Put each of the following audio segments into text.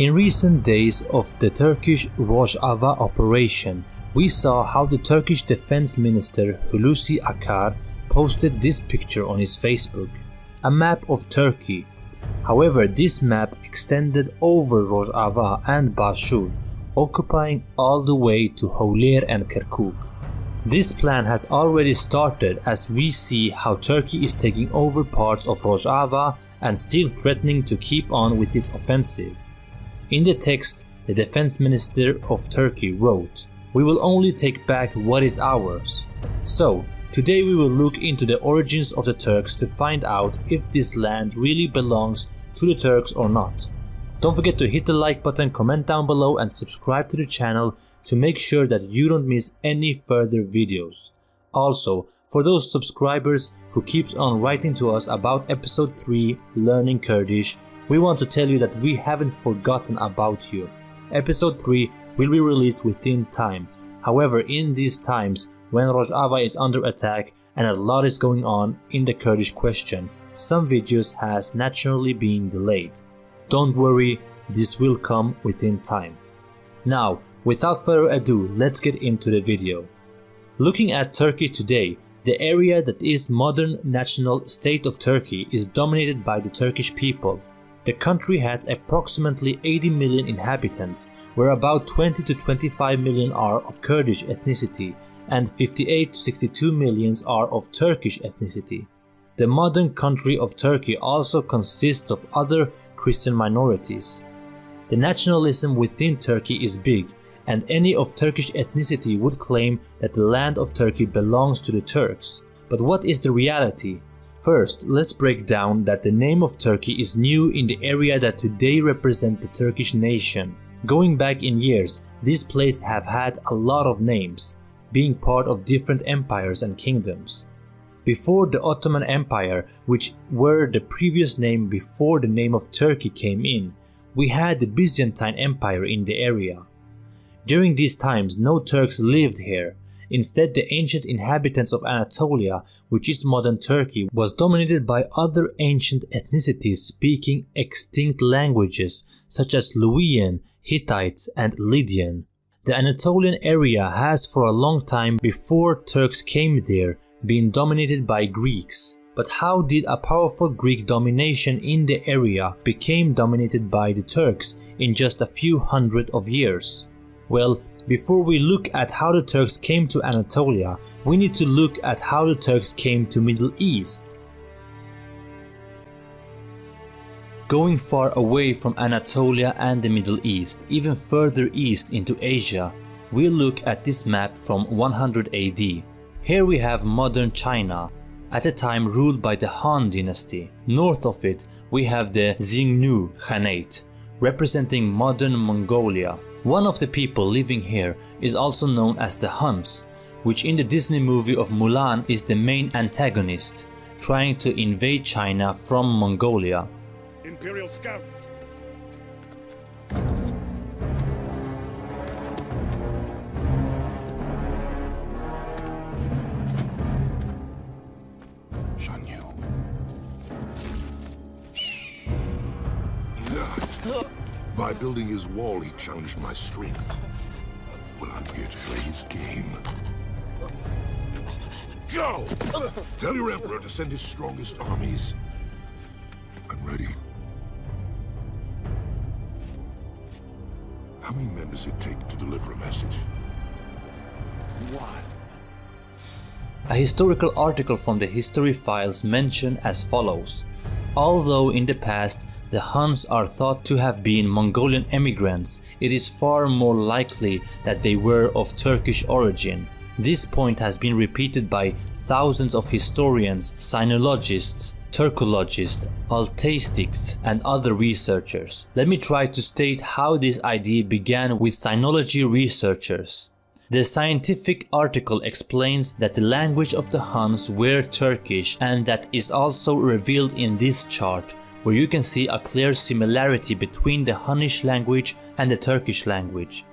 In recent days of the Turkish Rojava operation, we saw how the Turkish Defense Minister Hulusi Akar posted this picture on his Facebook. A map of Turkey. However, this map extended over Rojava and Bashur, occupying all the way to Hawler and Kirkuk. This plan has already started as we see how Turkey is taking over parts of Rojava and still threatening to keep on with its offensive. In the text, the defense minister of Turkey wrote, We will only take back what is ours. So, today we will look into the origins of the Turks to find out if this land really belongs to the Turks or not. Don't forget to hit the like button, comment down below and subscribe to the channel to make sure that you don't miss any further videos. Also, for those subscribers who keep on writing to us about episode 3 Learning Kurdish, we want to tell you that we haven't forgotten about you. Episode 3 will be released within time. However, in these times, when Rojava is under attack and a lot is going on in the Kurdish question, some videos has naturally been delayed. Don't worry, this will come within time. Now, without further ado, let's get into the video. Looking at Turkey today, the area that is modern national state of Turkey is dominated by the Turkish people. The country has approximately 80 million inhabitants, where about 20 to 25 million are of Kurdish ethnicity and 58 to 62 millions are of Turkish ethnicity. The modern country of Turkey also consists of other Christian minorities. The nationalism within Turkey is big and any of Turkish ethnicity would claim that the land of Turkey belongs to the Turks. But what is the reality? First, let's break down that the name of Turkey is new in the area that today represent the Turkish nation. Going back in years, this place have had a lot of names, being part of different empires and kingdoms. Before the Ottoman Empire, which were the previous name before the name of Turkey came in, we had the Byzantine Empire in the area. During these times no Turks lived here, Instead, the ancient inhabitants of Anatolia, which is modern Turkey, was dominated by other ancient ethnicities speaking extinct languages such as Luwian, Hittites, and Lydian. The Anatolian area has for a long time before Turks came there been dominated by Greeks. But how did a powerful Greek domination in the area became dominated by the Turks in just a few hundred of years? Well, before we look at how the Turks came to Anatolia, we need to look at how the Turks came to Middle East. Going far away from Anatolia and the Middle East, even further east into Asia, we'll look at this map from 100 AD. Here we have modern China, at a time ruled by the Han dynasty. North of it, we have the Xiongnu Khanate, representing modern Mongolia. One of the people living here is also known as the Huns, which in the Disney movie of Mulan is the main antagonist, trying to invade China from Mongolia. Imperial Scouts! By building his wall, he challenged my strength. Well, I'm here to play his game. Go! Tell your Emperor to send his strongest armies. I'm ready. How many men does it take to deliver a message? One. A historical article from the history files mentioned as follows. Although in the past the Huns are thought to have been Mongolian emigrants, it is far more likely that they were of Turkish origin. This point has been repeated by thousands of historians, sinologists, Turkologists, Altaistics and other researchers. Let me try to state how this idea began with sinology researchers. The scientific article explains that the language of the Huns were Turkish and that is also revealed in this chart where you can see a clear similarity between the Hunnish language and the Turkish language.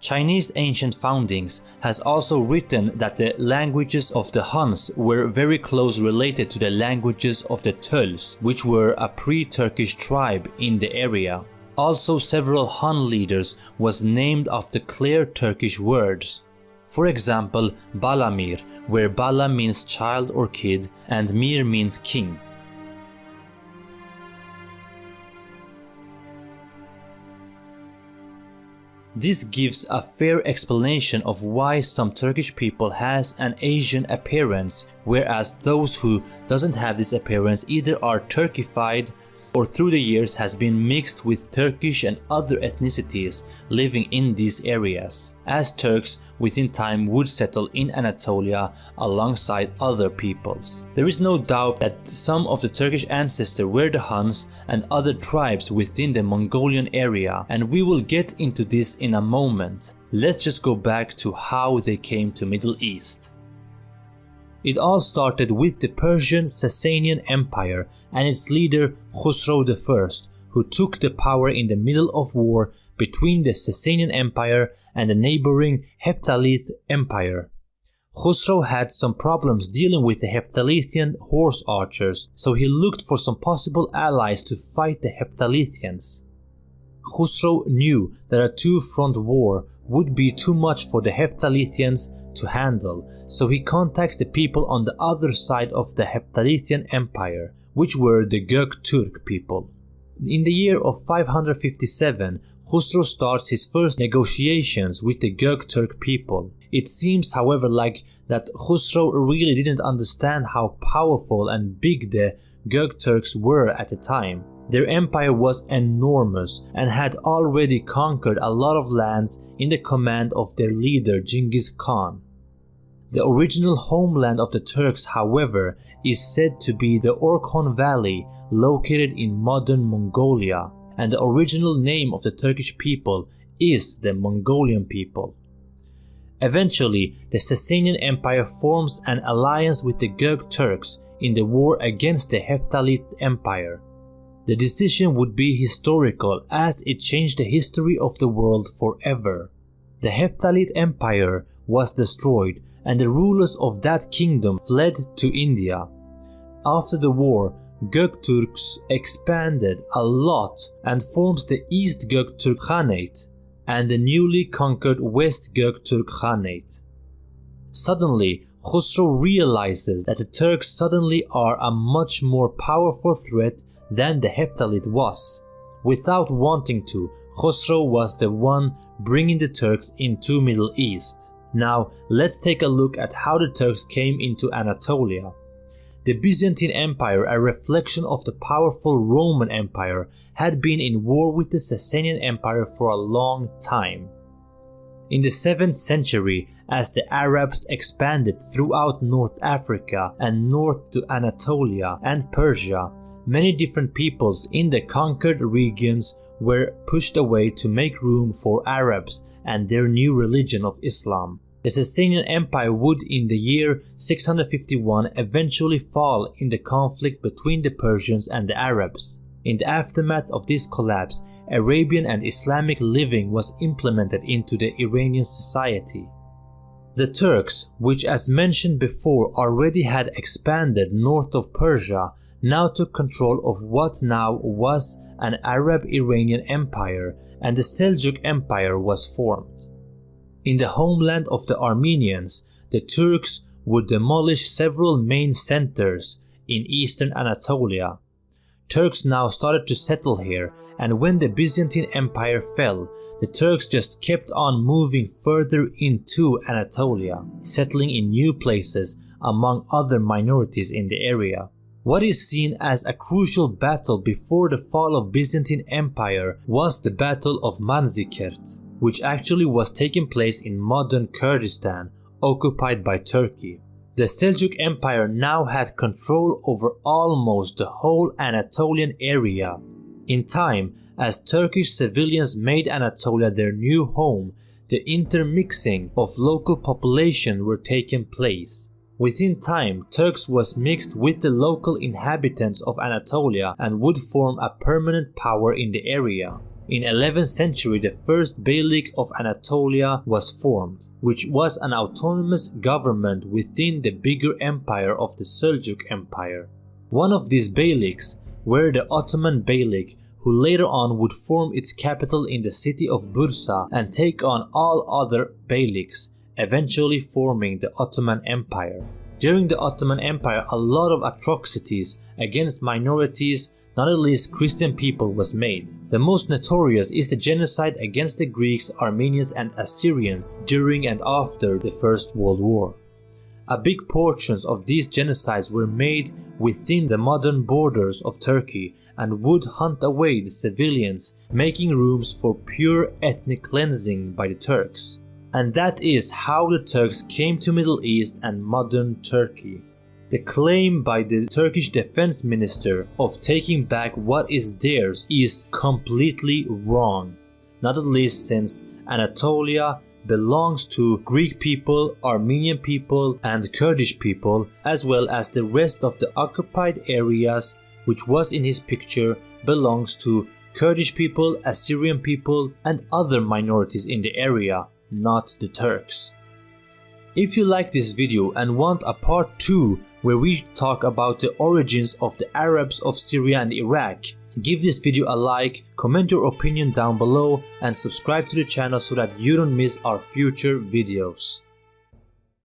Chinese ancient foundings has also written that the languages of the Huns were very close related to the languages of the Tuls, which were a pre-Turkish tribe in the area. Also several Hun leaders was named after clear Turkish words. For example, Balamir, where Bala means child or kid and Mir means king. This gives a fair explanation of why some Turkish people has an Asian appearance, whereas those who doesn't have this appearance either are Turkified or through the years has been mixed with Turkish and other ethnicities living in these areas, as Turks within time would settle in Anatolia alongside other peoples. There is no doubt that some of the Turkish ancestors were the Huns and other tribes within the Mongolian area and we will get into this in a moment. Let's just go back to how they came to Middle East. It all started with the Persian Sasanian Empire and its leader Khusro I, who took the power in the middle of war between the Sasanian Empire and the neighboring Heptalith Empire. Khusro had some problems dealing with the Heptalithian horse archers, so he looked for some possible allies to fight the Heptalithians. Khusro knew that a two-front war would be too much for the Heptalithians to handle, so he contacts the people on the other side of the Heptalithian Empire, which were the Göktürk people. In the year of 557, Khusro starts his first negotiations with the Göktürk people. It seems however like that Khusro really didn't understand how powerful and big the Göktürks were at the time. Their empire was enormous and had already conquered a lot of lands in the command of their leader Genghis Khan. The original homeland of the Turks, however, is said to be the Orkhon Valley located in modern Mongolia, and the original name of the Turkish people is the Mongolian people. Eventually, the Sasanian Empire forms an alliance with the Gök Turks in the war against the Heptalit Empire. The decision would be historical as it changed the history of the world forever. The Heptalit Empire was destroyed and the rulers of that kingdom fled to India. After the war, Gökturks expanded a lot and forms the East Göktürk Khanate and the newly conquered West Göktürk Khanate. Suddenly, Khosrow realizes that the Turks suddenly are a much more powerful threat than the Heptalit was. Without wanting to, Khosrow was the one bringing the Turks into Middle East. Now let's take a look at how the Turks came into Anatolia. The Byzantine Empire, a reflection of the powerful Roman Empire, had been in war with the Sasanian Empire for a long time. In the 7th century, as the Arabs expanded throughout North Africa and north to Anatolia and Persia, many different peoples in the conquered regions were pushed away to make room for Arabs and their new religion of Islam. The Sasanian Empire would in the year 651 eventually fall in the conflict between the Persians and the Arabs. In the aftermath of this collapse, Arabian and Islamic living was implemented into the Iranian society. The Turks, which as mentioned before already had expanded north of Persia, now took control of what now was an Arab-Iranian empire and the Seljuk Empire was formed. In the homeland of the Armenians, the Turks would demolish several main centers in eastern Anatolia. Turks now started to settle here and when the Byzantine Empire fell, the Turks just kept on moving further into Anatolia, settling in new places among other minorities in the area. What is seen as a crucial battle before the fall of Byzantine Empire was the Battle of Manzikert which actually was taking place in modern Kurdistan, occupied by Turkey. The Seljuk Empire now had control over almost the whole Anatolian area. In time, as Turkish civilians made Anatolia their new home, the intermixing of local population were taking place. Within time, Turks was mixed with the local inhabitants of Anatolia and would form a permanent power in the area. In 11th century the first Beylik of Anatolia was formed, which was an autonomous government within the bigger empire of the Seljuk Empire. One of these Beyliks were the Ottoman Beylik who later on would form its capital in the city of Bursa and take on all other Beyliks, eventually forming the Ottoman Empire. During the Ottoman Empire a lot of atrocities against minorities not at least Christian people was made. The most notorious is the genocide against the Greeks, Armenians and Assyrians during and after the First World War. A big portions of these genocides were made within the modern borders of Turkey and would hunt away the civilians, making rooms for pure ethnic cleansing by the Turks. And that is how the Turks came to Middle East and modern Turkey. The claim by the Turkish defense minister of taking back what is theirs is completely wrong, not at least since Anatolia belongs to Greek people, Armenian people and Kurdish people as well as the rest of the occupied areas which was in his picture belongs to Kurdish people, Assyrian people and other minorities in the area, not the Turks. If you like this video and want a part 2 where we talk about the origins of the Arabs of Syria and Iraq, give this video a like, comment your opinion down below and subscribe to the channel so that you don't miss our future videos.